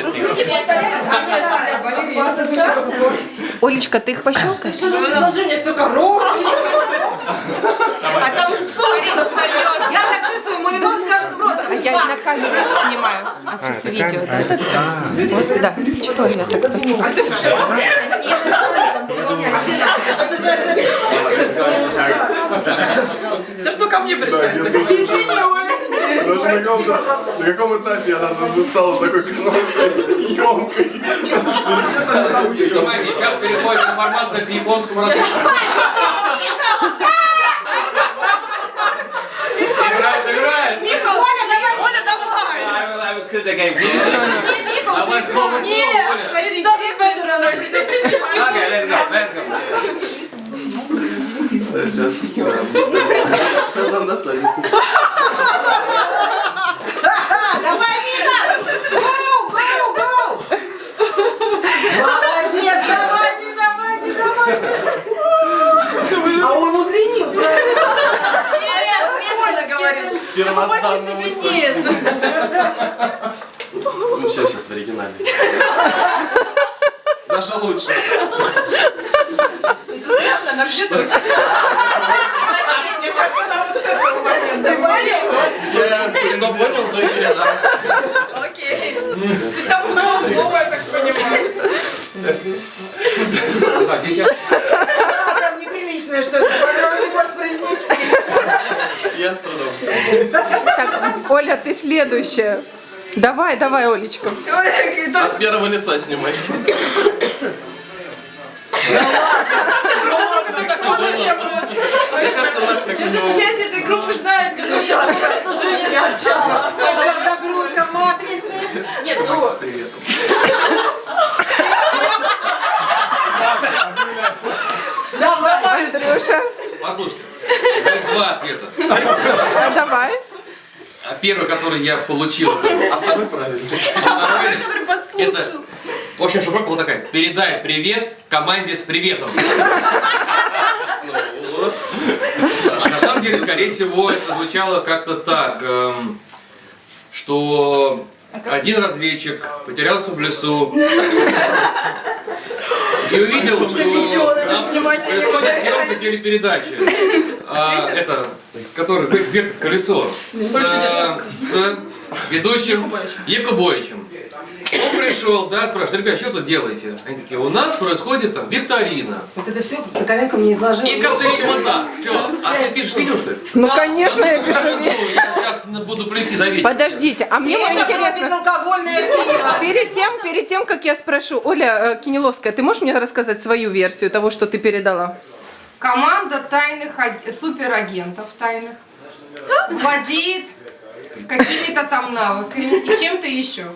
interesting. Олечка, ты их пощелкаешь? Что за предложение все короче? А там сумка встает. Я так чувствую, Малинов скажет просто. А я на камеру снимаю. А, сейчас видео, да? Вот, да. Что я так спасибо. Все, что ко мне пришли. На каком-то, на каком этапе она стала такой короткой, емкой. Сейчас переходит информация к японскому разговору. Играет, играет. Оля, давай, Оля, давай. I will, I will kill the game. Давай слово, слово, Оля. Стоит 100 сантиметров. Okay, let's go, let's go. Сейчас, сейчас нам достанется. Давай, Миха. Гоу, гоу, гоу. Молодец, давайте, давайте, давайте. А он удлинил. Оля говорит. Длиннее. Ну, сейчас, сейчас в оригинале. Даже лучше. Я что понял, то и передал. Так, Так, Оля, ты следующая. Давай, давай, Олечка. От первого лица снимай. Мне кажется, у нас как минимум... Часть этой группы знает, как еще предложение сначала. Загрузка матрицы. Нет, ну... Давай. Андрюша, Послушайте, есть два ответа. а давай. А Первый, который я получил, А второй правильный. второй, Который подслушал. это, в общем, шифровка была такая. Передай привет команде с приветом. А на самом деле, скорее всего, это звучало как-то так, эм, что один разведчик потерялся в лесу и увидел, что происходит съемка телепередачи. А, это, который вер- вертит колесо с, с ведущим Якубовичем. Он пришел, да, спрашивает, ребят, что тут делаете? Они такие, у нас происходит там викторина. Вот это все Доковенко мне изложил. И как-то видимо так, все. А ты пишешь видео, что ли? Ну, конечно, я пишу. Ну, я сейчас буду плести до вечера. Подождите, а мне вот Это интересно, безалкогольное пиво. перед тем, перед тем, как я спрошу, Оля э, Кинеловская, ты можешь мне рассказать свою версию того, что ты передала? Команда тайных аг- суперагентов тайных владеет какими-то там навыками и чем-то еще.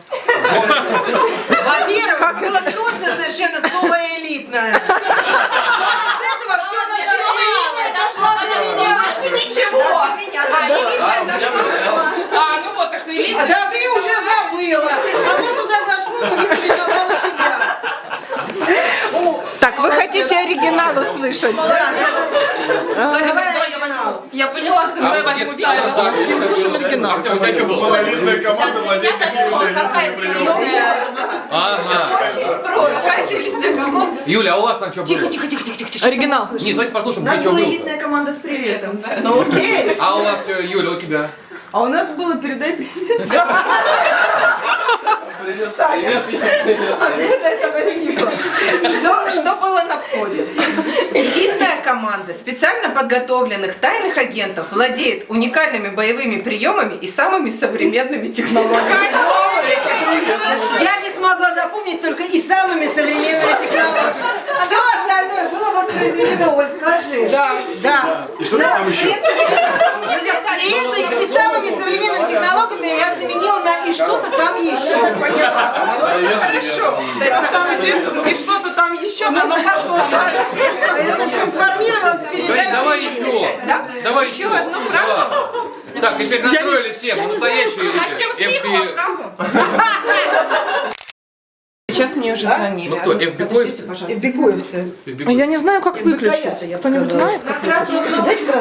Во-первых, было точно совершенно слово элитное. Вот с этого все начиналось. Дошло до меня. Больше ничего. А, дошло? А, ну вот, так что элитная. Да ты уже забыла. А то туда дошло, но видно миновало тебя. Так, вы услышать? Владимир, давай я возьму. Поняла, А если так, так, И услышим оригинал. Артем, у тебя что было? Монолитная команда владеет какими-то. Юля, а у вас там что было? Тихо, тихо, тихо, тихо, тихо. Оригинал. Нет, давайте послушаем, где что было. команда с приветом. Ну окей. А у вас, что, Юля, у тебя? А у нас было передай привет. Привет, привет, привет. Откуда это возникло? Что, что было на входе? Команда специально подготовленных тайных агентов владеет уникальными боевыми приемами и самыми современными технологиями. Я не смогла запомнить только и самыми современными технологиями. Все остальное было воспроизведено, Оль, скажи. Да, да. И что там еще? И это и самыми современными технологиями я заменила на и что-то там еще. Хорошо. и что-то там еще, оно пошло дальше. Это трансформировалось в Говорит, передачу. давай еще. Да? Давай Еще одну фразу. Так, теперь настроили все, настоящие Начнем с. Михова сразу. Сейчас мне уже звонили. Ну кто, FB-коевцы? Бекуевцы. А я не знаю, как выключить. Кто-нибудь знает?